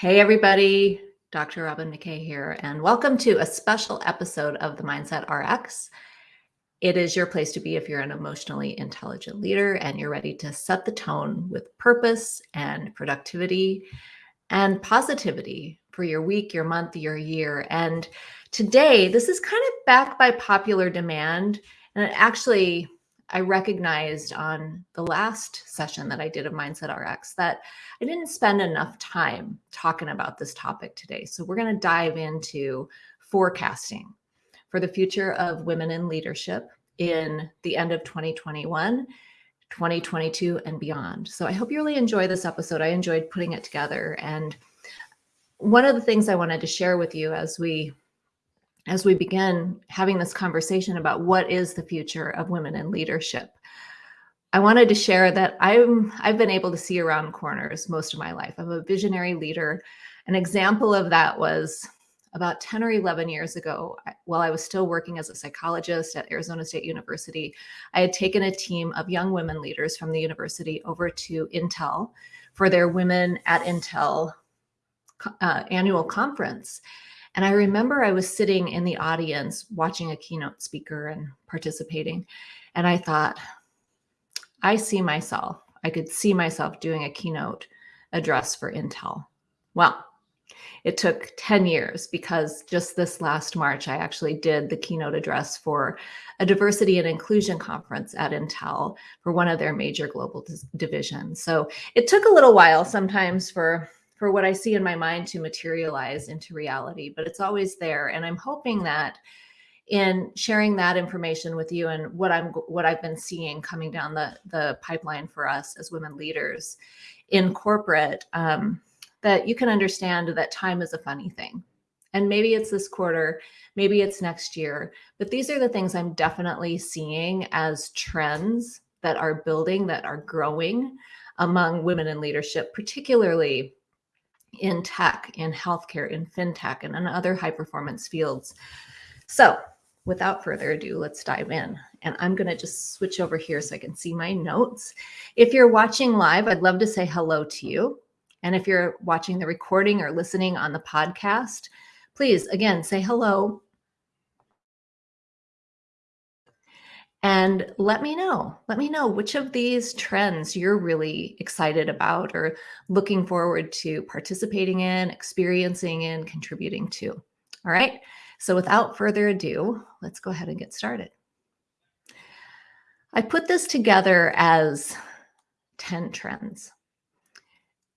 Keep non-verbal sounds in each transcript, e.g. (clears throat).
Hey, everybody. Dr. Robin McKay here, and welcome to a special episode of the Mindset RX. It is your place to be if you're an emotionally intelligent leader and you're ready to set the tone with purpose and productivity and positivity for your week, your month, your year. And today, this is kind of back by popular demand. And it actually I recognized on the last session that I did of Mindset RX that I didn't spend enough time talking about this topic today. So we're going to dive into forecasting for the future of women in leadership in the end of 2021, 2022, and beyond. So I hope you really enjoy this episode. I enjoyed putting it together. And one of the things I wanted to share with you as we as we begin having this conversation about what is the future of women in leadership. I wanted to share that I'm I've been able to see around corners most of my life. I'm a visionary leader. An example of that was about 10 or 11 years ago, while I was still working as a psychologist at Arizona State University, I had taken a team of young women leaders from the university over to Intel for their Women at Intel uh, annual conference. And I remember I was sitting in the audience watching a keynote speaker and participating. And I thought, I see myself, I could see myself doing a keynote address for Intel. Well, it took 10 years because just this last March, I actually did the keynote address for a diversity and inclusion conference at Intel for one of their major global divisions. So it took a little while sometimes for for what I see in my mind to materialize into reality, but it's always there. And I'm hoping that in sharing that information with you and what I'm what I've been seeing coming down the the pipeline for us as women leaders in corporate, um, that you can understand that time is a funny thing. And maybe it's this quarter, maybe it's next year, but these are the things I'm definitely seeing as trends that are building, that are growing among women in leadership, particularly in tech, in healthcare, in fintech, and in other high performance fields. So without further ado, let's dive in. And I'm going to just switch over here so I can see my notes. If you're watching live, I'd love to say hello to you. And if you're watching the recording or listening on the podcast, please again say hello and let me know. Let me know which of these trends you're really excited about or looking forward to participating in, experiencing in, contributing to. All right. So without further ado, let's go ahead and get started. I put this together as 10 trends.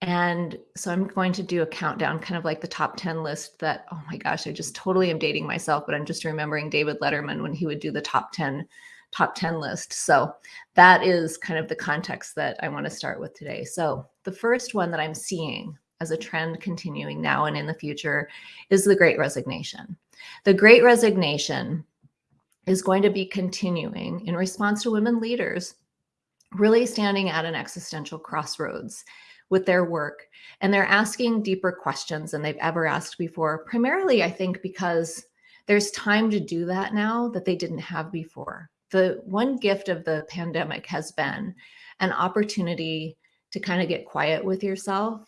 And so I'm going to do a countdown, kind of like the top 10 list that, oh my gosh, I just totally am dating myself, but I'm just remembering David Letterman when he would do the top 10 top 10 list. So that is kind of the context that I want to start with today. So the first one that I'm seeing as a trend continuing now and in the future is the great resignation. The great resignation is going to be continuing in response to women leaders really standing at an existential crossroads with their work. And they're asking deeper questions than they've ever asked before, primarily, I think, because there's time to do that now that they didn't have before the one gift of the pandemic has been an opportunity to kind of get quiet with yourself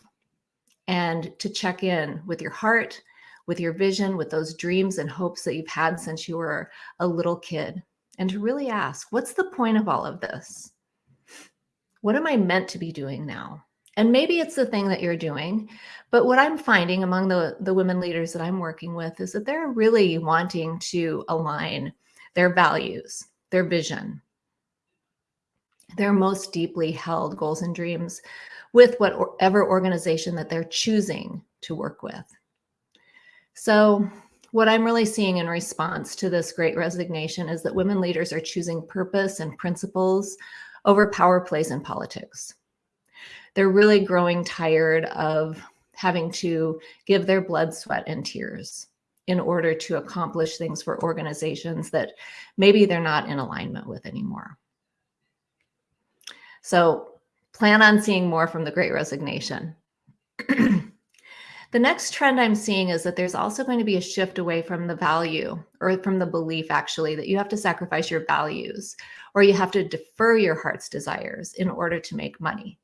and to check in with your heart, with your vision, with those dreams and hopes that you've had since you were a little kid, and to really ask, what's the point of all of this? What am I meant to be doing now? And maybe it's the thing that you're doing, but what I'm finding among the, the women leaders that I'm working with is that they're really wanting to align their values their vision, their most deeply held goals and dreams with whatever organization that they're choosing to work with. So what I'm really seeing in response to this great resignation is that women leaders are choosing purpose and principles over power plays in politics. They're really growing tired of having to give their blood, sweat, and tears in order to accomplish things for organizations that maybe they're not in alignment with anymore. So plan on seeing more from the great resignation. (clears throat) the next trend I'm seeing is that there's also going to be a shift away from the value or from the belief actually that you have to sacrifice your values or you have to defer your heart's desires in order to make money.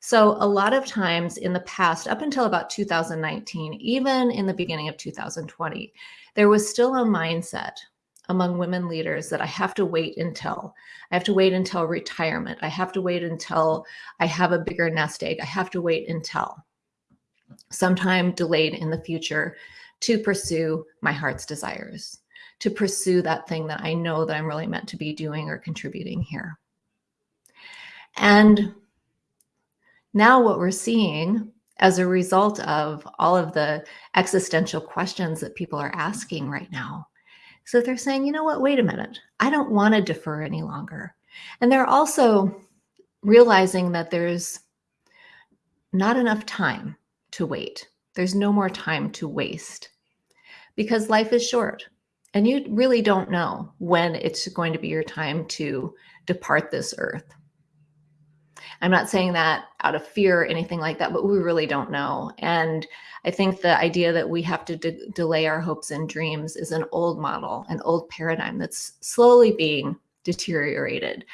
So a lot of times in the past, up until about 2019, even in the beginning of 2020, there was still a mindset among women leaders that I have to wait until. I have to wait until retirement. I have to wait until I have a bigger nest egg. I have to wait until sometime delayed in the future to pursue my heart's desires, to pursue that thing that I know that I'm really meant to be doing or contributing here. And now what we're seeing as a result of all of the existential questions that people are asking right now. So they're saying, you know what, wait a minute, I don't want to defer any longer. And they're also realizing that there's not enough time to wait. There's no more time to waste because life is short and you really don't know when it's going to be your time to depart this earth. I'm not saying that out of fear or anything like that, but we really don't know. And I think the idea that we have to de delay our hopes and dreams is an old model, an old paradigm that's slowly being deteriorated.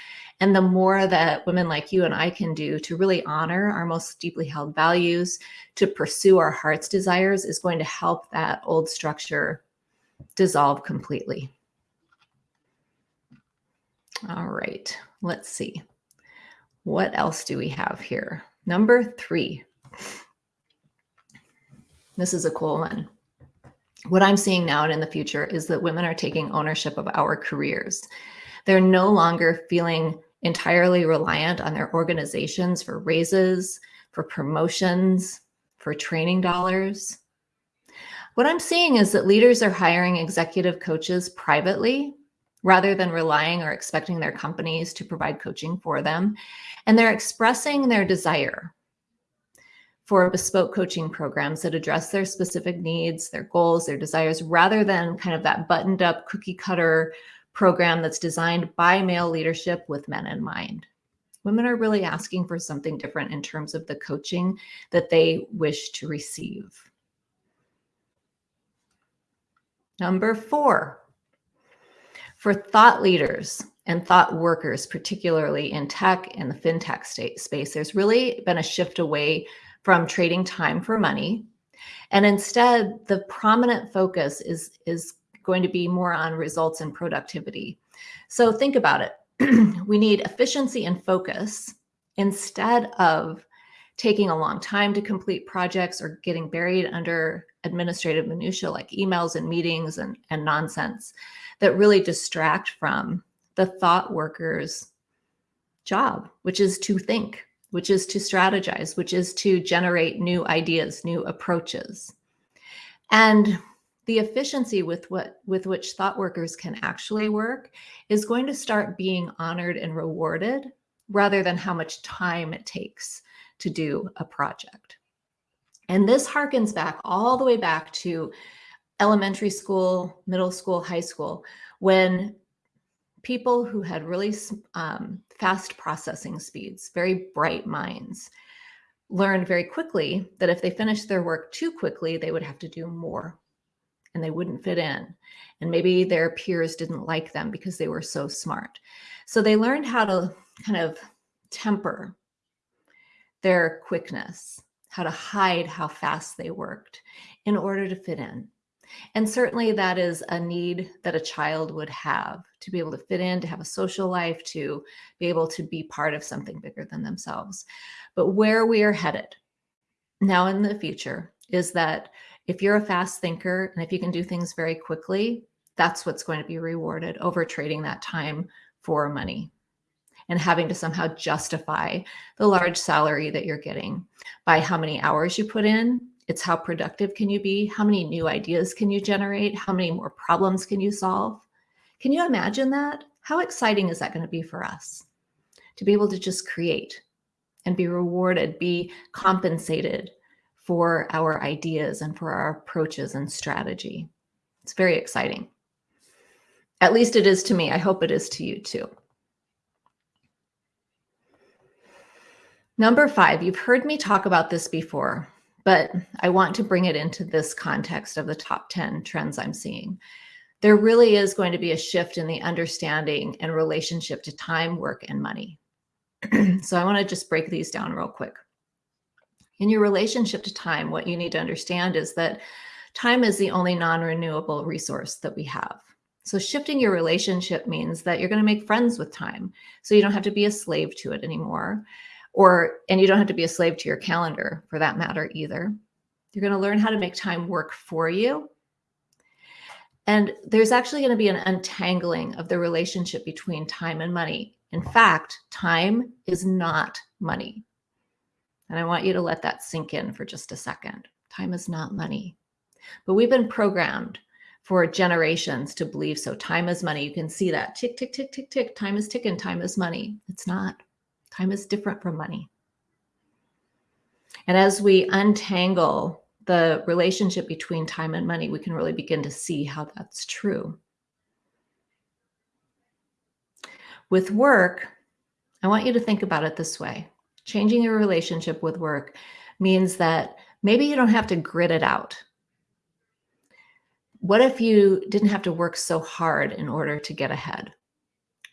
And the more that women like you and I can do to really honor our most deeply held values, to pursue our heart's desires is going to help that old structure dissolve completely. All right, let's see. What else do we have here? Number three. This is a cool one. What I'm seeing now and in the future is that women are taking ownership of our careers. They're no longer feeling entirely reliant on their organizations for raises, for promotions, for training dollars. What I'm seeing is that leaders are hiring executive coaches privately rather than relying or expecting their companies to provide coaching for them. And they're expressing their desire for bespoke coaching programs that address their specific needs, their goals, their desires, rather than kind of that buttoned up cookie cutter program that's designed by male leadership with men in mind. Women are really asking for something different in terms of the coaching that they wish to receive. Number four, for thought leaders and thought workers, particularly in tech and the fintech state space, there's really been a shift away from trading time for money. And instead, the prominent focus is, is going to be more on results and productivity. So think about it. (clears throat) we need efficiency and focus instead of taking a long time to complete projects or getting buried under administrative minutia like emails and meetings and, and nonsense that really distract from the thought worker's job, which is to think, which is to strategize, which is to generate new ideas, new approaches. And the efficiency with what with which thought workers can actually work is going to start being honored and rewarded rather than how much time it takes to do a project. And this harkens back all the way back to elementary school, middle school, high school, when people who had really um, fast processing speeds, very bright minds, learned very quickly that if they finished their work too quickly, they would have to do more and they wouldn't fit in. And maybe their peers didn't like them because they were so smart. So they learned how to kind of temper their quickness, how to hide how fast they worked in order to fit in. And certainly that is a need that a child would have to be able to fit in, to have a social life, to be able to be part of something bigger than themselves. But where we are headed now in the future is that if you're a fast thinker and if you can do things very quickly, that's what's going to be rewarded over trading that time for money and having to somehow justify the large salary that you're getting by how many hours you put in. It's how productive can you be? How many new ideas can you generate? How many more problems can you solve? Can you imagine that? How exciting is that going to be for us to be able to just create and be rewarded, be compensated for our ideas and for our approaches and strategy. It's very exciting. At least it is to me. I hope it is to you too. Number five, you've heard me talk about this before, but I want to bring it into this context of the top 10 trends I'm seeing. There really is going to be a shift in the understanding and relationship to time, work, and money. (clears throat) so I want to just break these down real quick. In your relationship to time, what you need to understand is that time is the only non-renewable resource that we have. So shifting your relationship means that you're going to make friends with time. So you don't have to be a slave to it anymore. Or, and you don't have to be a slave to your calendar for that matter either. You're going to learn how to make time work for you. And there's actually going to be an untangling of the relationship between time and money. In fact, time is not money. And I want you to let that sink in for just a second. Time is not money. But we've been programmed for generations to believe so. Time is money. You can see that tick, tick, tick, tick, tick. Time is ticking. Time is money. It's not. Time is different from money. And as we untangle the relationship between time and money, we can really begin to see how that's true. With work, I want you to think about it this way. Changing your relationship with work means that maybe you don't have to grit it out. What if you didn't have to work so hard in order to get ahead?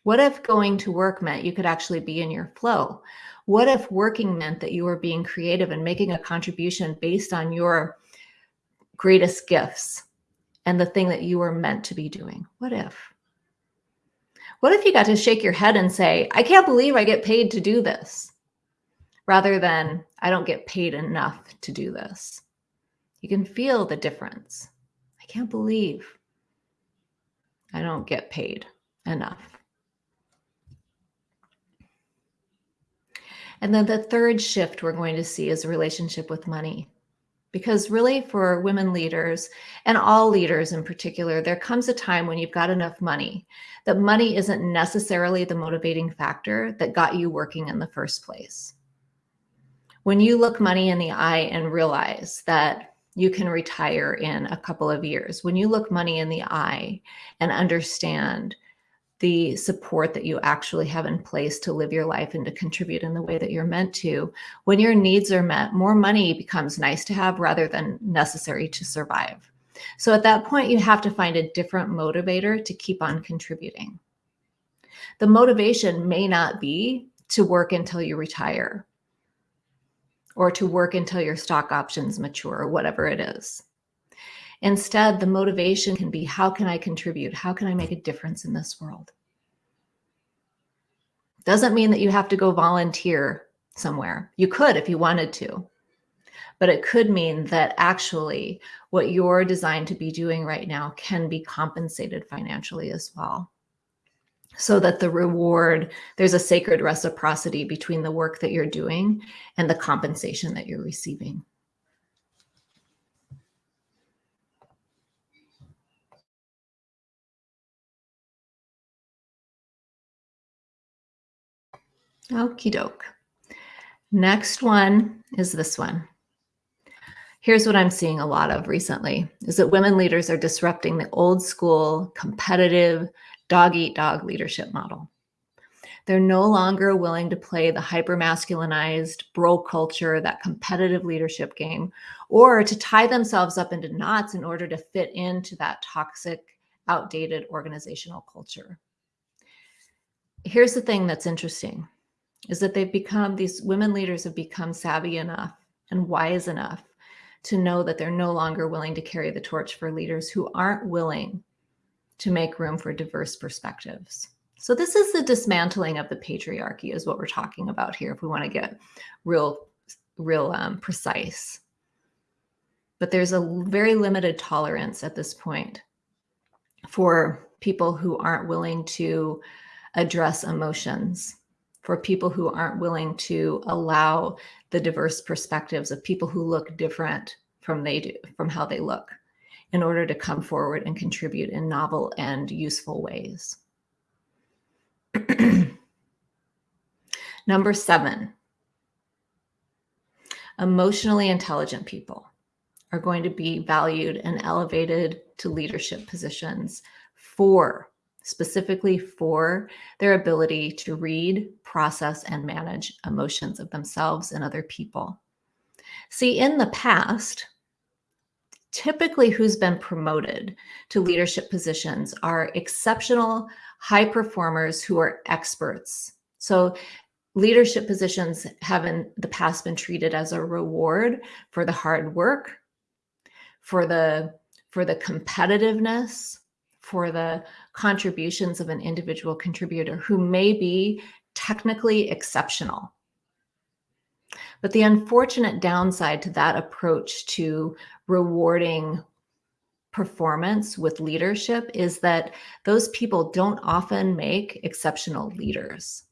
What if going to work meant you could actually be in your flow? What if working meant that you were being creative and making a contribution based on your greatest gifts and the thing that you were meant to be doing? What if? What if you got to shake your head and say, I can't believe I get paid to do this, rather than I don't get paid enough to do this? You can feel the difference. I can't believe I don't get paid enough. And then the third shift we're going to see is a relationship with money. Because really for women leaders and all leaders in particular, there comes a time when you've got enough money that money isn't necessarily the motivating factor that got you working in the first place. When you look money in the eye and realize that you can retire in a couple of years, when you look money in the eye and understand the support that you actually have in place to live your life and to contribute in the way that you're meant to. When your needs are met, more money becomes nice to have rather than necessary to survive. So at that point, you have to find a different motivator to keep on contributing. The motivation may not be to work until you retire or to work until your stock options mature or whatever it is. Instead, the motivation can be, how can I contribute? How can I make a difference in this world? Doesn't mean that you have to go volunteer somewhere. You could if you wanted to, but it could mean that actually what you're designed to be doing right now can be compensated financially as well. So that the reward, there's a sacred reciprocity between the work that you're doing and the compensation that you're receiving. Okie doke. Next one is this one. Here's what I'm seeing a lot of recently is that women leaders are disrupting the old school competitive dog eat dog leadership model. They're no longer willing to play the hyper masculinized bro culture, that competitive leadership game, or to tie themselves up into knots in order to fit into that toxic, outdated organizational culture. Here's the thing that's interesting is that they've become, these women leaders have become savvy enough and wise enough to know that they're no longer willing to carry the torch for leaders who aren't willing to make room for diverse perspectives. So this is the dismantling of the patriarchy is what we're talking about here if we want to get real, real um, precise. But there's a very limited tolerance at this point for people who aren't willing to address emotions for people who aren't willing to allow the diverse perspectives of people who look different from they do from how they look in order to come forward and contribute in novel and useful ways. (clears throat) Number seven, emotionally intelligent people are going to be valued and elevated to leadership positions for specifically for their ability to read, process, and manage emotions of themselves and other people. See, in the past, typically who's been promoted to leadership positions are exceptional high performers who are experts. So leadership positions have in the past been treated as a reward for the hard work, for the for the competitiveness, for the contributions of an individual contributor who may be technically exceptional. But the unfortunate downside to that approach to rewarding performance with leadership is that those people don't often make exceptional leaders.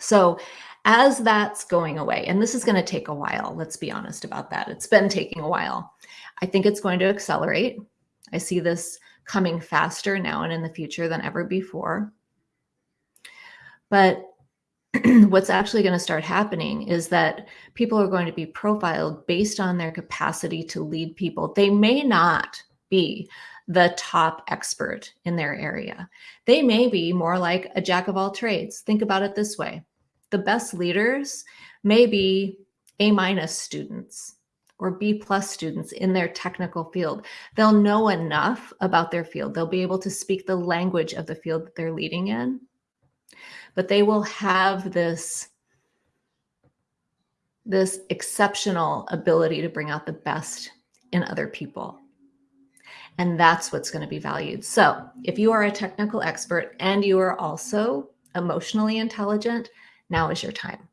So as that's going away, and this is going to take a while, let's be honest about that. It's been taking a while. I think it's going to accelerate. I see this coming faster now and in the future than ever before. But (clears throat) what's actually going to start happening is that people are going to be profiled based on their capacity to lead people. They may not be the top expert in their area. They may be more like a jack of all trades. Think about it this way. The best leaders may be A minus students or B plus students in their technical field. They'll know enough about their field. They'll be able to speak the language of the field that they're leading in but they will have this this exceptional ability to bring out the best in other people. And that's what's going to be valued. So if you are a technical expert and you are also emotionally intelligent, now is your time.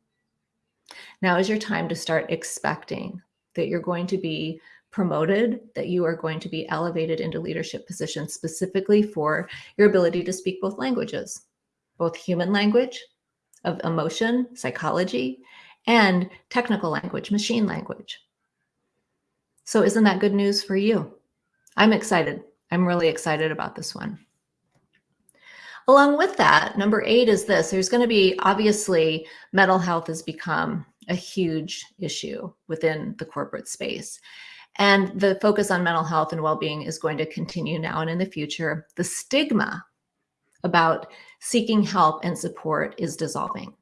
Now is your time to start expecting that you're going to be promoted, that you are going to be elevated into leadership positions specifically for your ability to speak both languages both human language of emotion, psychology, and technical language, machine language. So isn't that good news for you? I'm excited. I'm really excited about this one. Along with that, number eight is this. There's going to be, obviously, mental health has become a huge issue within the corporate space. And the focus on mental health and well-being is going to continue now and in the future. The stigma about seeking help and support is dissolving.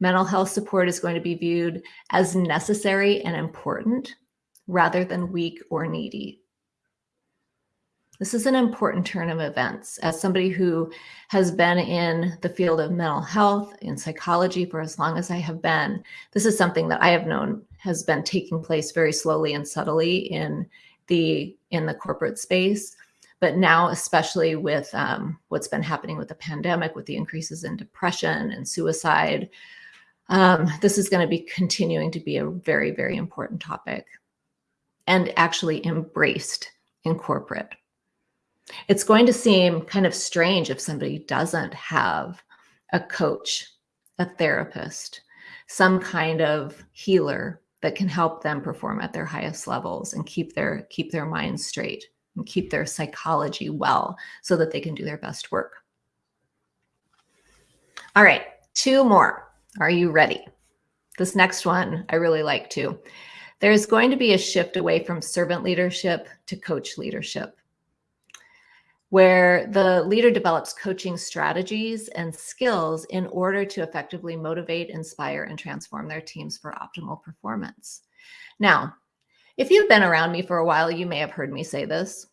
Mental health support is going to be viewed as necessary and important rather than weak or needy. This is an important turn of events. As somebody who has been in the field of mental health in psychology for as long as I have been, this is something that I have known has been taking place very slowly and subtly in the in the corporate space. But now, especially with um, what's been happening with the pandemic, with the increases in depression and suicide, um, this is going to be continuing to be a very, very important topic and actually embraced in corporate. It's going to seem kind of strange if somebody doesn't have a coach, a therapist, some kind of healer that can help them perform at their highest levels and keep their keep their minds straight and keep their psychology well so that they can do their best work. All right, two more. Are you ready? This next one I really like too. There's going to be a shift away from servant leadership to coach leadership, where the leader develops coaching strategies and skills in order to effectively motivate, inspire, and transform their teams for optimal performance. Now, if you've been around me for a while, you may have heard me say this.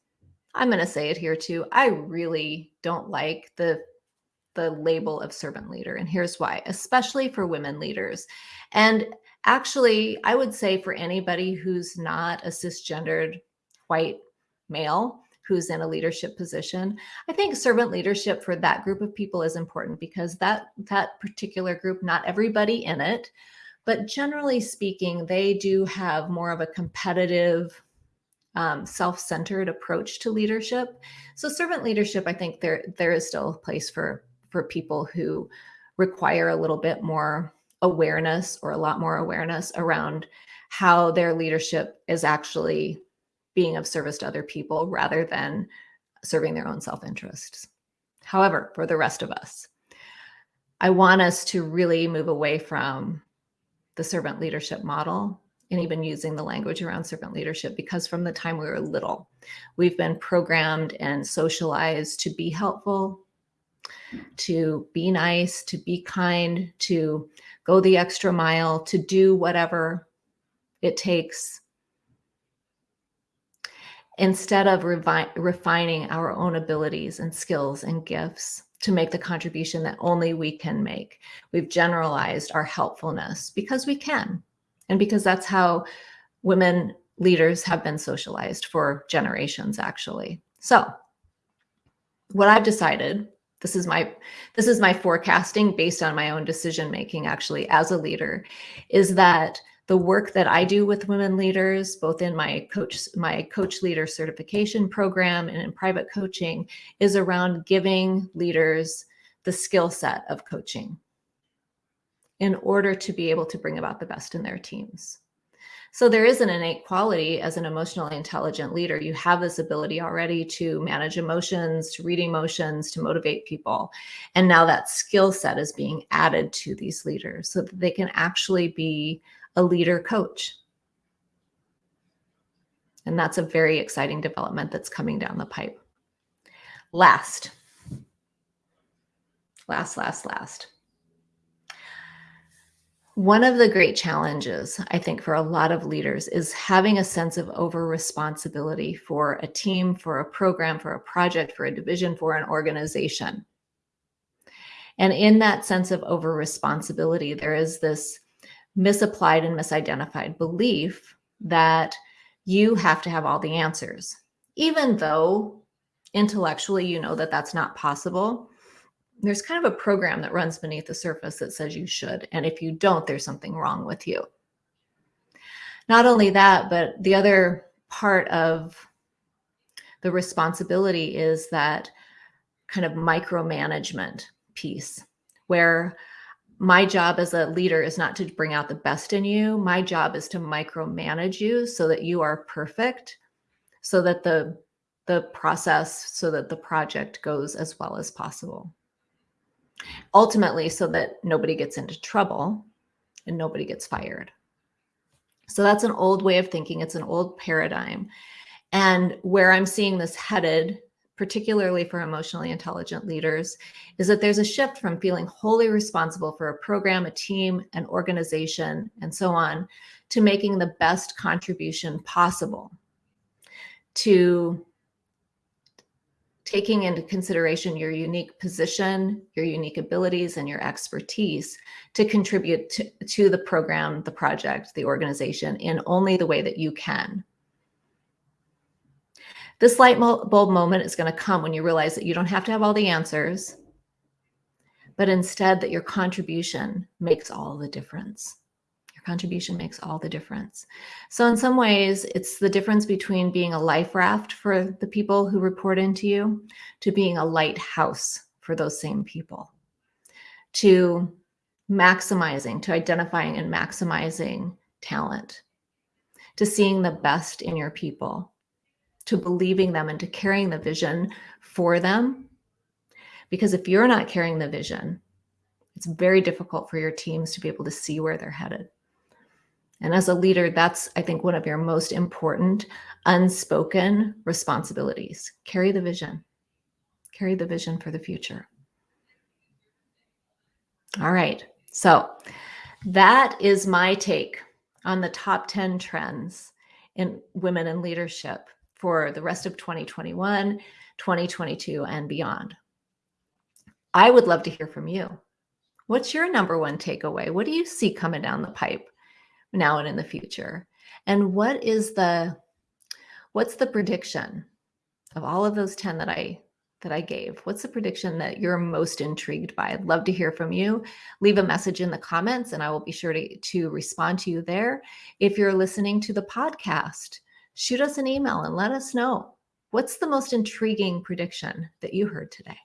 I'm going to say it here too. I really don't like the the label of servant leader and here's why, especially for women leaders. And actually, I would say for anybody who's not a cisgendered white male who's in a leadership position, I think servant leadership for that group of people is important because that that particular group, not everybody in it, but generally speaking, they do have more of a competitive, um, self-centered approach to leadership. So servant leadership, I think there there is still a place for for people who require a little bit more awareness or a lot more awareness around how their leadership is actually being of service to other people rather than serving their own self-interests. However, for the rest of us, I want us to really move away from the servant leadership model and even using the language around servant leadership because from the time we were little, we've been programmed and socialized to be helpful, to be nice, to be kind, to go the extra mile, to do whatever it takes instead of refining our own abilities and skills and gifts to make the contribution that only we can make. We've generalized our helpfulness because we can, and because that's how women leaders have been socialized for generations, actually. So what I've decided, this is my this is my forecasting based on my own decision making actually as a leader, is that the work that I do with women leaders, both in my coach, my coach leader certification program and in private coaching is around giving leaders the skill set of coaching in order to be able to bring about the best in their teams. So there is an innate quality as an emotionally intelligent leader. You have this ability already to manage emotions, to read emotions, to motivate people. And now that skill set is being added to these leaders so that they can actually be a leader coach. And that's a very exciting development that's coming down the pipe. Last, last, last, last. One of the great challenges, I think, for a lot of leaders is having a sense of over responsibility for a team, for a program, for a project, for a division, for an organization. And in that sense of over responsibility, there is this misapplied and misidentified belief that you have to have all the answers, even though intellectually you know that that's not possible. There's kind of a program that runs beneath the surface that says you should. And if you don't, there's something wrong with you. Not only that, but the other part of the responsibility is that kind of micromanagement piece where my job as a leader is not to bring out the best in you. My job is to micromanage you so that you are perfect, so that the the process, so that the project goes as well as possible. Ultimately, so that nobody gets into trouble and nobody gets fired. So that's an old way of thinking. It's an old paradigm. And where I'm seeing this headed particularly for emotionally intelligent leaders, is that there's a shift from feeling wholly responsible for a program, a team, an organization, and so on, to making the best contribution possible, to taking into consideration your unique position, your unique abilities, and your expertise to contribute to, to the program, the project, the organization in only the way that you can. This light bulb moment is going to come when you realize that you don't have to have all the answers, but instead that your contribution makes all the difference. Your contribution makes all the difference. So in some ways, it's the difference between being a life raft for the people who report into you to being a lighthouse for those same people, to maximizing, to identifying and maximizing talent, to seeing the best in your people, to believing them and to carrying the vision for them. Because if you're not carrying the vision, it's very difficult for your teams to be able to see where they're headed. And as a leader, that's, I think, one of your most important unspoken responsibilities. Carry the vision, carry the vision for the future. All right. So that is my take on the top 10 trends in women in leadership for the rest of 2021, 2022, and beyond. I would love to hear from you. What's your number one takeaway? What do you see coming down the pipe now and in the future? And what is the what's the prediction of all of those 10 that I that I gave? What's the prediction that you're most intrigued by? I'd love to hear from you. Leave a message in the comments and I will be sure to, to respond to you there. If you're listening to the podcast, shoot us an email and let us know what's the most intriguing prediction that you heard today.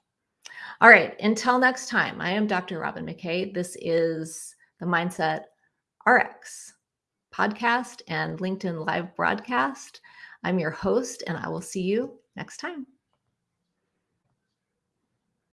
All right, until next time, I am Dr. Robin McKay. This is the Mindset RX podcast and LinkedIn live broadcast. I'm your host, and I will see you next time.